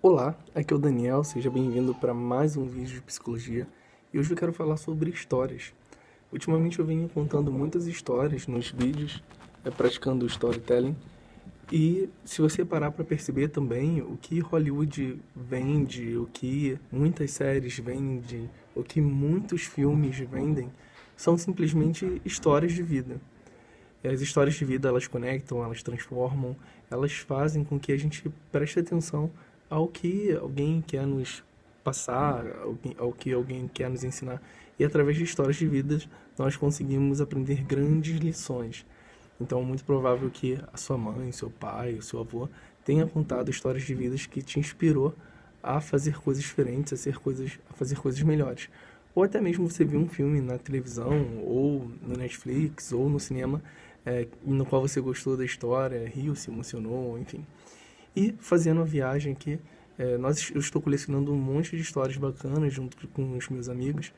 Olá, aqui é o Daniel, seja bem-vindo para mais um vídeo de psicologia e hoje eu quero falar sobre histórias. Ultimamente eu venho contando muitas histórias nos vídeos, é, praticando storytelling e se você parar para perceber também o que Hollywood vende, o que muitas séries vendem, o que muitos filmes vendem, são simplesmente histórias de vida. As histórias de vida elas conectam, elas transformam, elas fazem com que a gente preste atenção ao que alguém quer nos passar, ao que alguém quer nos ensinar. E através de histórias de vidas, nós conseguimos aprender grandes lições. Então, é muito provável que a sua mãe, seu pai, o seu avô tenha contado histórias de vidas que te inspirou a fazer coisas diferentes, a, ser coisas, a fazer coisas melhores. Ou até mesmo você viu um filme na televisão, ou no Netflix, ou no cinema, é, no qual você gostou da história, riu, se emocionou, enfim. E fazendo a viagem aqui, é, nós, eu estou colecionando um monte de histórias bacanas junto com os meus amigos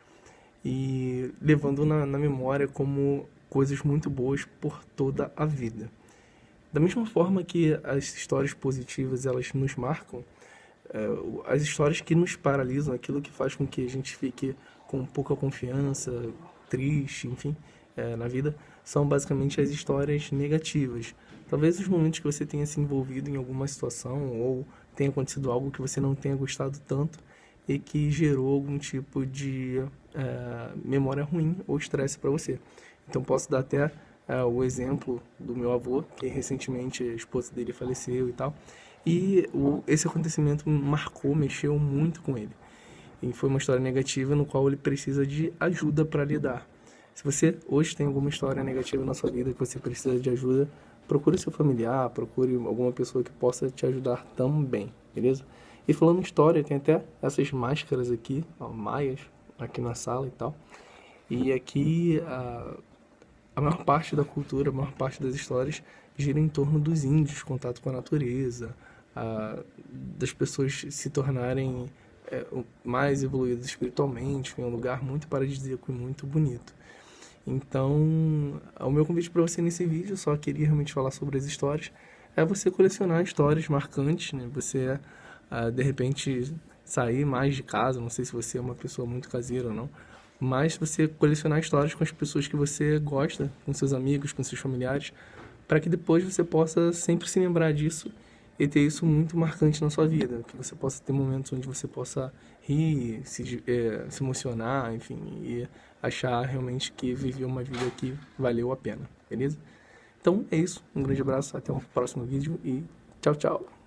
e levando na, na memória como coisas muito boas por toda a vida. Da mesma forma que as histórias positivas elas nos marcam, é, as histórias que nos paralisam, aquilo que faz com que a gente fique com pouca confiança, triste, enfim, é, na vida, são basicamente as histórias negativas. Talvez os momentos que você tenha se envolvido em alguma situação ou tenha acontecido algo que você não tenha gostado tanto e que gerou algum tipo de é, memória ruim ou estresse para você. Então posso dar até é, o exemplo do meu avô, que recentemente a esposa dele faleceu e tal. E o, esse acontecimento marcou, mexeu muito com ele. E foi uma história negativa no qual ele precisa de ajuda para lidar. Se você hoje tem alguma história negativa na sua vida que você precisa de ajuda, procure seu familiar, procure alguma pessoa que possa te ajudar também, beleza? E falando em história, tem até essas máscaras aqui, ó, maias, aqui na sala e tal. E aqui a, a maior parte da cultura, a maior parte das histórias gira em torno dos índios, contato com a natureza, a, das pessoas se tornarem é, mais evoluídas espiritualmente, em um lugar muito paradisíaco e muito bonito. Então, o meu convite para você nesse vídeo, só queria realmente falar sobre as histórias, é você colecionar histórias marcantes, né? Você, uh, de repente, sair mais de casa, não sei se você é uma pessoa muito caseira ou não, mas você colecionar histórias com as pessoas que você gosta, com seus amigos, com seus familiares, para que depois você possa sempre se lembrar disso e ter isso muito marcante na sua vida, que você possa ter momentos onde você possa rir, se, é, se emocionar, enfim, e achar realmente que viveu uma vida que valeu a pena, beleza? Então é isso, um grande abraço, até o próximo vídeo e tchau, tchau!